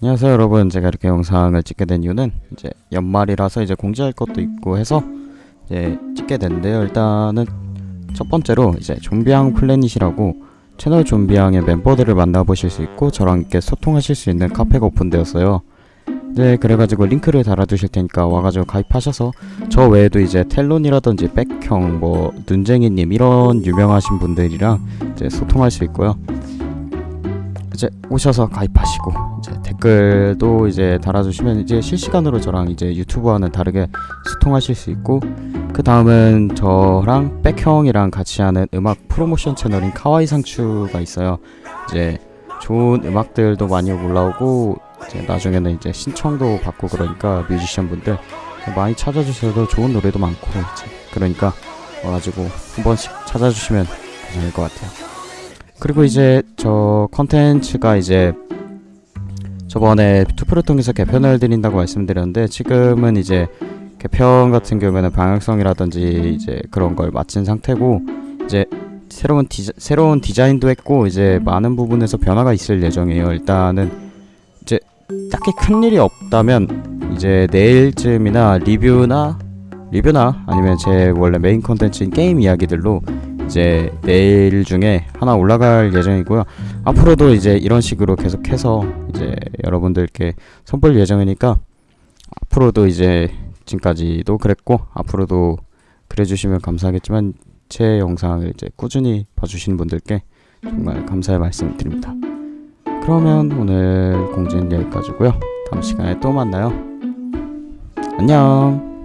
안녕하세요 여러분. 제가 이렇게 영상을 찍게 된 이유는 이제 연말이라서 이제 공지할 것도 있고 해서 이제 찍게 됐는데요. 일단은 첫 번째로 이제 좀비앙 플래닛이라고 채널 좀비앙의 멤버들을 만나보실 수 있고 저랑 이렇게 소통하실 수 있는 카페가 오픈되었어요. 네 그래가지고 링크를 달아두실 테니까 와가지고 가입하셔서 저 외에도 이제 텔론이라든지 백형 뭐 눈쟁이님 이런 유명하신 분들이랑 이제 소통할 수 있고요. 이제 오셔서 가입하시고 댓글도 이제 달아주시면 이제 실시간으로 저랑 이제 유튜브와는 다르게 소통하실 수 있고 그 다음은 저랑 백형이랑 같이 하는 음악 프로모션 채널인 카와이 상추가 있어요. 이제 좋은 음악들도 많이 올라오고 이제 나중에는 이제 신청도 받고 그러니까 뮤지션 분들 많이 찾아주셔도 좋은 노래도 많고 이제 그러니까 와가지고 한 번씩 찾아주시면 괜찮을 것 같아요. 그리고 이제 저 컨텐츠가 이제 저번에 투표를 통해서 개편을 드린다고 말씀드렸는데 지금은 이제 개편 같은 경우에는 방향성이라든지 이제 그런 걸 마친 상태고 이제 새로운 디자, 새로운 디자인도 했고 이제 많은 부분에서 변화가 있을 예정이에요. 일단은 이제 딱히 큰 일이 없다면 이제 내일쯤이나 리뷰나 리뷰나 아니면 제 원래 메인 컨텐츠인 게임 이야기들로 이제 내일 중에 하나 올라갈 예정이고요. 앞으로도 이제 이런 식으로 계속해서 이제 여러분들께 선보일 예정이니까 앞으로도 이제 지금까지도 그랬고 앞으로도 그래주시면 감사하겠지만 제 영상을 이제 꾸준히 봐주시는 분들께 정말 감사의 말씀 드립니다. 그러면 오늘 공지는 여기까지고요. 다음 시간에 또 만나요. 안녕.